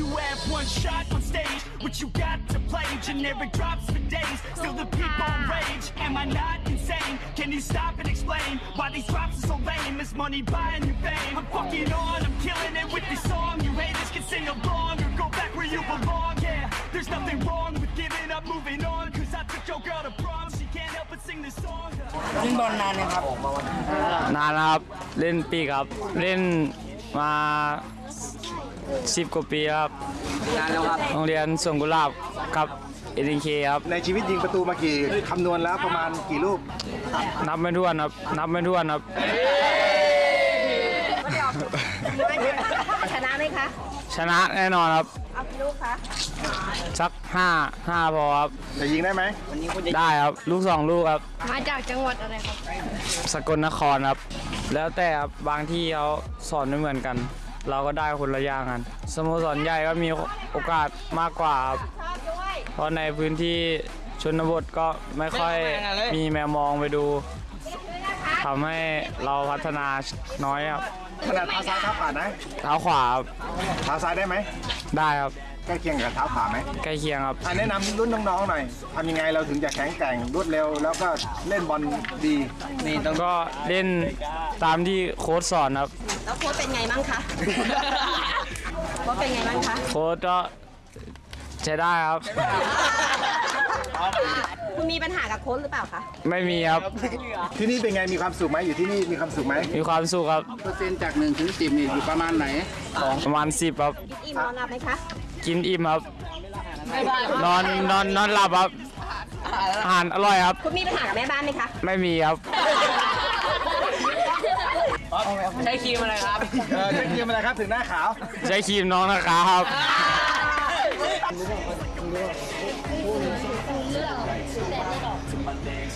You have one shot on stage, what you got to play? Generic drops for days, still the people rage. Am I not insane? Can you stop and explain why these drops are so lame? Is money buying you fame? I'm fucking on, I'm killing it with this song. You haters can sing along or go back where you belong. Yeah, there's nothing wrong with giving up, moving on. Cause I took your girl to prom, she can't help but sing this song. เล่นบอลนานเลยครับ นานแล้วครับเล่นปีกครับ เล่นมา สิบกว่าปีครับนานแล้วครับโรงเรียนสวนกุหลาบกับเอ็นเคครับในชีวิตยิงประตูมากี่คำนวณแล้วประมาณกี่ลูกนับไม่ถ้วนครับนับไม่ถ้วนครับชนะไหมคะชนะแน่นอนครับเอากี่ลูกคะสักห้าห้าพอครับจะยิงได้ไหมได้ครับลูกสองลูกครับมาจากจังหวัดอะไรครับสกลนครครับ แล้วแต่ครับบางที่เขาสอนไม่เหมือนกัน เราก็ได้คนละอย่างกันสโมสรใหญ่ก็มีโอกาสมากกว่าครับชอบด้วยเพราะในพื้นที่ชนบทก็ไม่ค่อยมีแมวมองไปดูทำให้เราพัฒนาน้อยครับขนาดเท้าซ้ายเท้าขวานะเท้าขวาครับเท้าซ้ายได้ไหมได้ครับ ใกล้เคียงกับเท้าขวาไหมใกล้เคียงครับ อะแนะนำรุ่นน้องๆหน่อยทำยังไงเราถึงจะแข็งแกร่งรวดเร็ว แล้วก็เล่นบอลดีนี่ต้องก็เล่นตามที่โค้ชสอนครับ แล้วโค้ชเป็นไงบ้างคะ โค้ชเป็นไงบ้างคะโค้ชก็ใช้ได้ครับ คุณมีปัญหากับโค้ชหรือเปล่าคะ ไม่มีครับ ที่นี่เป็นไงมีความสุขไหมอยู่ที่นี่มีความสุขไหมมีความสุขครับ เปอร์เซ็นต์จาก1ถึง10นี่อยู่ประมาณไหน ประมาณสิบครับ อิ่มนอนหลับไหมคะ กินอิ่มครับนอนนอนนอนหลับครับอาหารอร่อยครับ คุณมีปัญหากับแม่บ้านไหมคะ ไม่มีครับ ใช้ครีมอะไรครับ เออจะยิงอะไรครับถึงหน้าขาว ใช้ครีมน้องนะครับ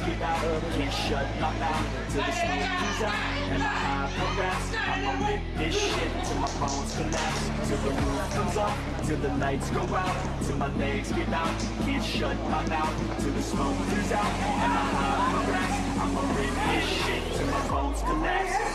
Can't shut my mouth till the smoke clears out and I high progress. I'ma rip this shit till my bones collapse, till the roof comes off, till the lights go out, till my legs give out. Can't shut my mouth till the smoke clears out and I high progress. I'ma rip this shit till my bones collapse.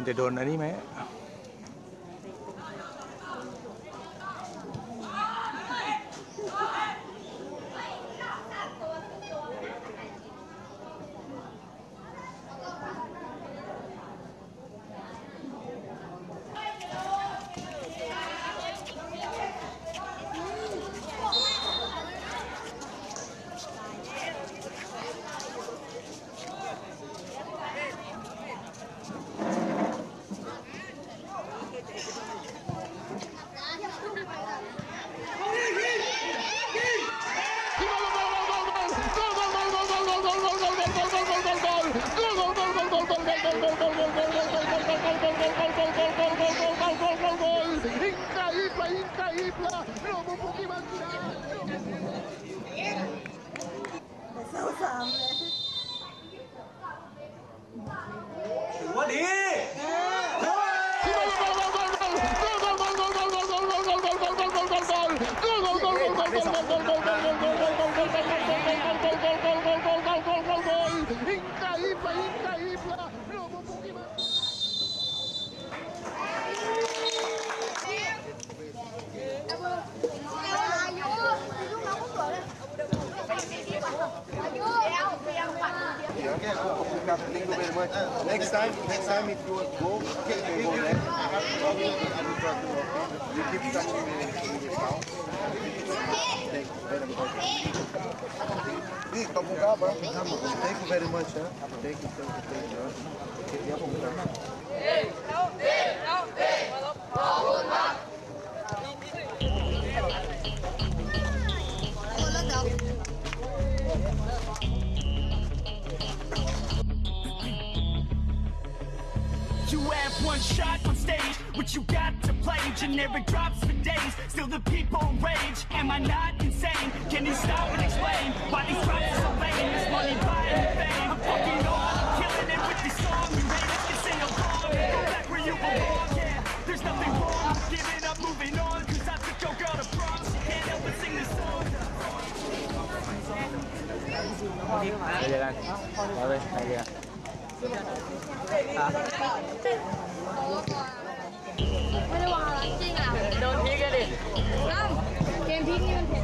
มันจะโดนอันนี้ไหม Thank you very much. Next time, next time if you go, go there. You keep touching the. Thank you very much. Thank you very much. Huh? Thank you, thank you, thank you. Thank you. one shot on stage What you got to play? Generic drops for days Still the people rage. Am I not insane? Can you stop and explain Why these drops are so lame? This money buying fame. I'm fucking on, I'm killing it with this song. Go back where you belong, yeah There's nothing wrong Giving up, moving on. Cause I took your girl to prom She can't help but sing this song. ไปไปไปเจอกัน ไม่ได้วางอะไรจริงอ่ะ โดนพริกกันดิอ้าวเกมพริกนี่มันเผ็ด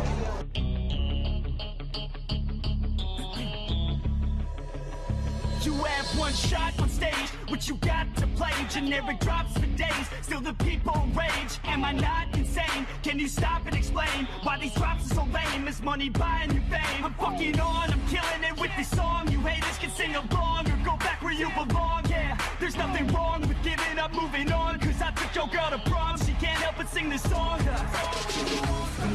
What you got to play. Generic drops for days, still the people rage. Am I not insane? Can you stop and explain why these drops are so lame? Is money buying you fame? I'm fucking on, I'm killing it with this song. You haters can sing along or go back where you belong. Yeah, there's nothing wrong with giving up, moving on. Cause I took your girl to prom, she can't help but sing this song.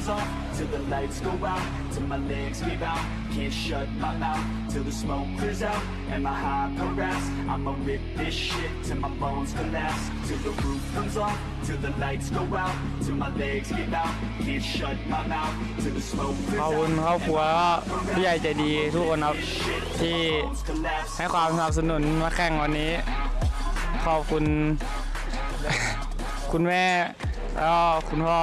Comes off till the lights go out, till my legs give out. Can't shut my mouth till the smoke clears out. And my high harass, I'ma rip this shit till my bones collapse. Till the roof comes off, till the lights go out, till my legs give out. Can't shut my mouth till the smoke clears คุณ out. ครอบครัวแล้วก็ผู้ใหญ่ใจดีทุกคนครับที่ให้ความสนับสนุนมาแข่งวันนี้ ขอบคุณ คุณแม่แล้วคุณพ่อ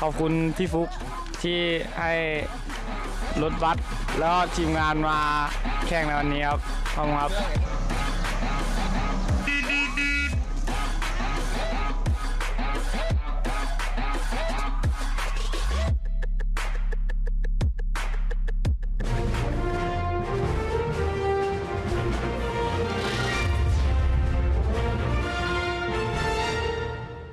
ขอบคุณพี่ฟุกที่ให้รถบัสแล้วก็ทีมงานมาแข่งในวันนี้ครับขอบคุณครับ